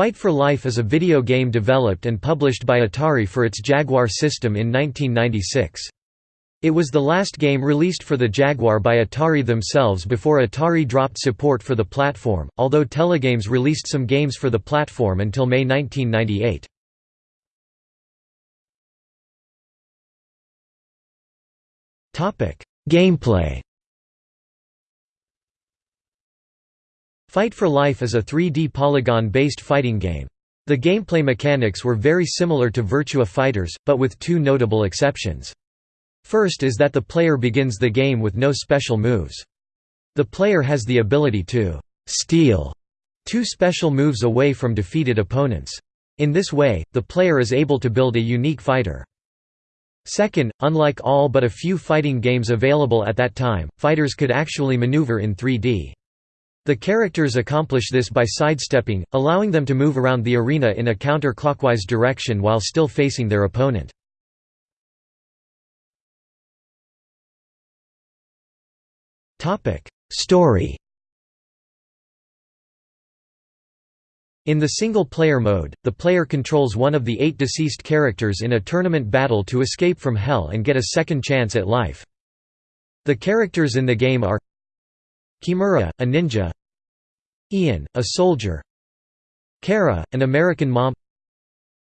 Fight for Life is a video game developed and published by Atari for its Jaguar system in 1996. It was the last game released for the Jaguar by Atari themselves before Atari dropped support for the platform, although Telegames released some games for the platform until May 1998. Gameplay Fight for Life is a 3D polygon-based fighting game. The gameplay mechanics were very similar to Virtua Fighters, but with two notable exceptions. First is that the player begins the game with no special moves. The player has the ability to «steal» two special moves away from defeated opponents. In this way, the player is able to build a unique fighter. Second, unlike all but a few fighting games available at that time, fighters could actually maneuver in 3D. The characters accomplish this by sidestepping, allowing them to move around the arena in a counter-clockwise direction while still facing their opponent. Story In the single-player mode, the player controls one of the eight deceased characters in a tournament battle to escape from Hell and get a second chance at life. The characters in the game are Kimura, a ninja. Ian, a soldier. Kara, an American mom.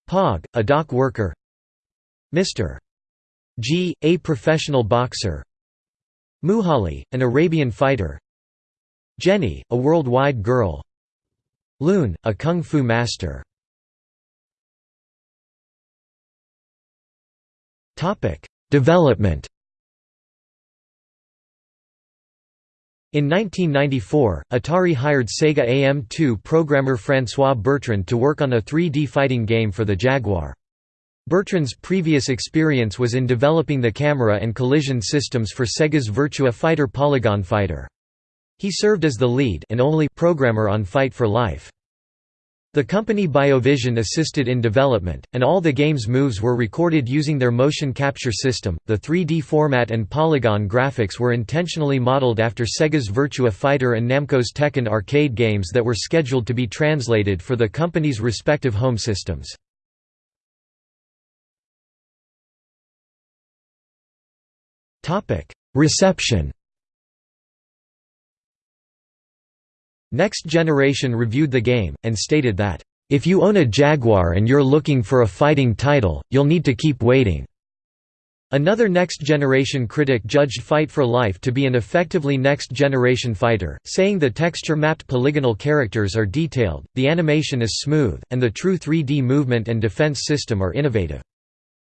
Pog, a dock worker. Mr. G, a professional boxer. Muhali, an Arabian fighter. Jenny, a worldwide girl. Loon, a kung fu master. Development In 1994, Atari hired Sega AM2 programmer François Bertrand to work on a 3D fighting game for the Jaguar. Bertrand's previous experience was in developing the camera and collision systems for Sega's Virtua Fighter Polygon Fighter. He served as the lead and only programmer on Fight for Life. The company BioVision assisted in development, and all the game's moves were recorded using their motion capture system. The 3D format and polygon graphics were intentionally modeled after Sega's Virtua Fighter and Namco's Tekken arcade games that were scheduled to be translated for the company's respective home systems. Reception Next Generation reviewed the game, and stated that, "...if you own a Jaguar and you're looking for a fighting title, you'll need to keep waiting." Another Next Generation critic judged Fight for Life to be an effectively Next Generation fighter, saying the texture-mapped polygonal characters are detailed, the animation is smooth, and the true 3D movement and defense system are innovative.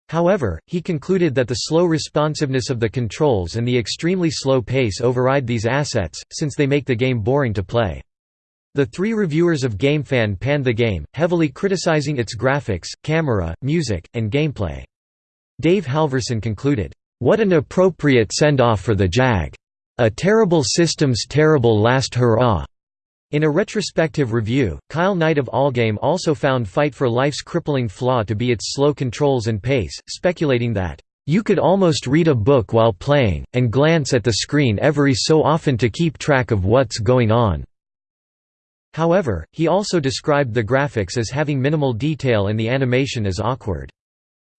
However, he concluded that the slow responsiveness of the controls and the extremely slow pace override these assets, since they make the game boring to play. The three reviewers of GameFan panned the game, heavily criticizing its graphics, camera, music, and gameplay. Dave Halverson concluded, "...what an appropriate send-off for the JAG. A terrible system's terrible last hurrah." In a retrospective review, Kyle Knight of Allgame also found Fight for Life's crippling flaw to be its slow controls and pace, speculating that, "...you could almost read a book while playing, and glance at the screen every so often to keep track of what's going on." However, he also described the graphics as having minimal detail and the animation as awkward.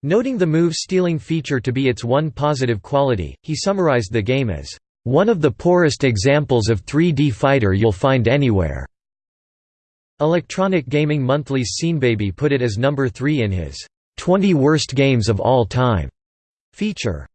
Noting the move-stealing feature to be its one positive quality, he summarized the game as, "...one of the poorest examples of 3D fighter you'll find anywhere." Electronic Gaming Monthly's Seanbaby put it as number 3 in his 20 Worst Games of All Time feature.